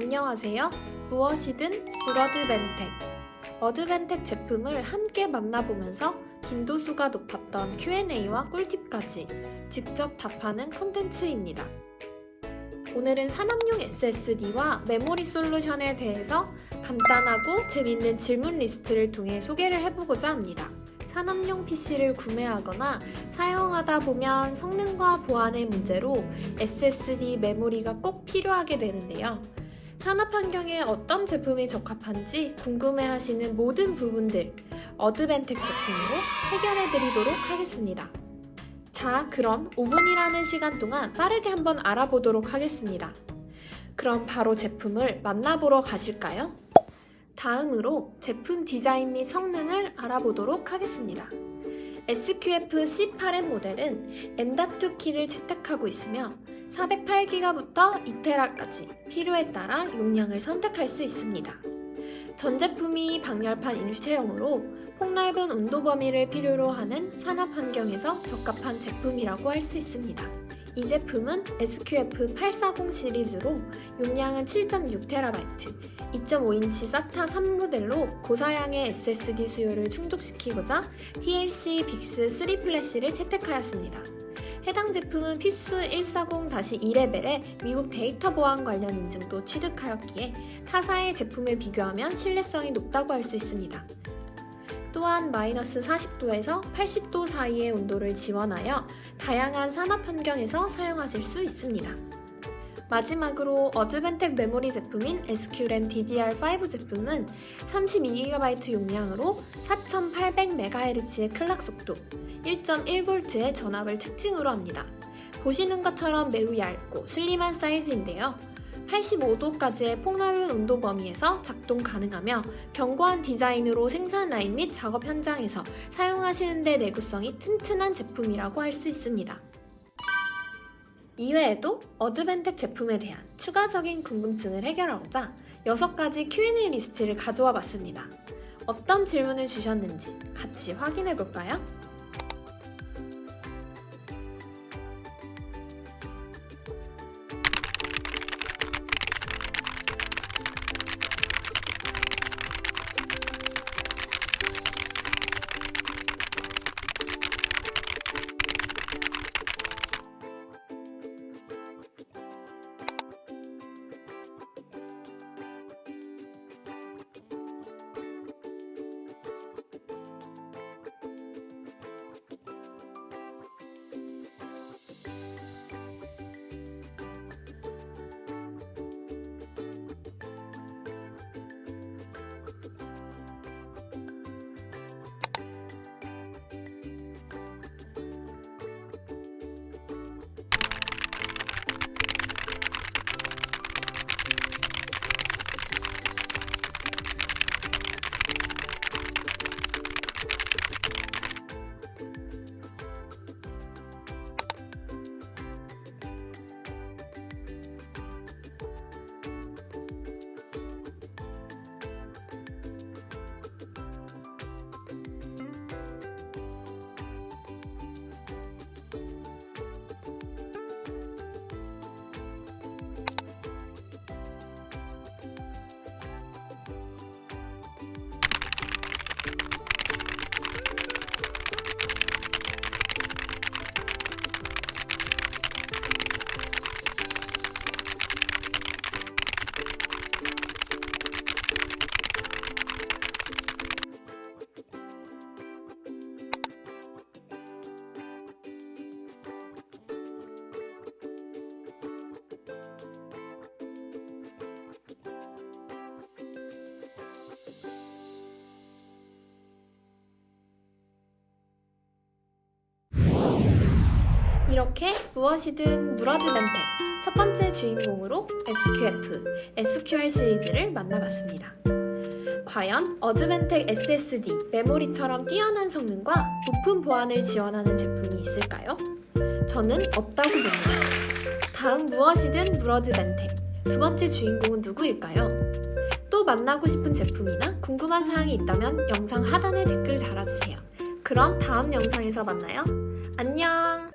안녕하세요. 무엇이든 물어드벤텍. 어드벤텍 제품을 함께 만나보면서 빈도수가 높았던 Q&A와 꿀팁까지 직접 답하는 콘텐츠입니다. 오늘은 산업용 SSD와 메모리 솔루션에 대해서 간단하고 재밌는 질문 리스트를 통해 소개를 해보고자 합니다. 산업용 PC를 구매하거나 사용하다 보면 성능과 보안의 문제로 SSD 메모리가 꼭 필요하게 되는데요. 산업 환경에 어떤 제품이 적합한지 궁금해 하시는 모든 부분들 어드벤텍 제품으로 해결해 드리도록 하겠습니다. 자, 그럼 5분이라는 시간 동안 빠르게 한번 알아보도록 하겠습니다. 그럼 바로 제품을 만나보러 가실까요? 다음으로 제품 디자인 및 성능을 알아보도록 하겠습니다. SQF C8M 모델은 M.2 키를 채택하고 있으며 408기가부터 2테라까지 필요에 따라 용량을 선택할 수 있습니다. 전 제품이 방열판 일체형으로 폭넓은 온도 범위를 필요로 하는 산업 환경에서 적합한 제품이라고 할 수 있습니다. 이 제품은 SQF840 시리즈로 용량은 7.6TB, 2.5인치 SATA 3 모델로 고사양의 SSD 수요를 충족시키고자 TLC BiCS 3 플래시를 채택하였습니다. 해당 제품은 FIPS 140-2레벨의 미국 데이터 보안 관련 인증도 취득하였기에 타사의 제품을 비교하면 신뢰성이 높다고 할 수 있습니다. 또한 마이너스 40도에서 80도 사이의 온도를 지원하여 다양한 산업 환경에서 사용하실 수 있습니다. 마지막으로 Advantech 메모리 제품인 SQRAM DDR5 제품은 32GB 용량으로 4800MHz의 클락 속도, 1.1V의 전압을 특징으로 합니다. 보시는 것처럼 매우 얇고 슬림한 사이즈인데요. 85도까지의 폭넓은 온도 범위에서 작동 가능하며 견고한 디자인으로 생산 라인 및 작업 현장에서 사용하시는 데 내구성이 튼튼한 제품이라고 할 수 있습니다. 이외에도 어드벤텍 제품에 대한 추가적인 궁금증을 해결하고자 6가지 Q&A 리스트를 가져와 봤습니다. 어떤 질문을 주셨는지 같이 확인해 볼까요? 이렇게 무엇이든 물어드멘텍 첫 번째 주인공으로 SQF, SQL 시리즈를 만나봤습니다. 과연 어드벤텍 SSD, 메모리처럼 뛰어난 성능과 높은 보안을 지원하는 제품이 있을까요? 저는 없다고 봅니다. 다음 무엇이든 물어드벤텍 두 번째 주인공은 누구일까요? 또 만나고 싶은 제품이나 궁금한 사항이 있다면 영상 하단에 댓글 달아주세요. 그럼 다음 영상에서 만나요. 안녕!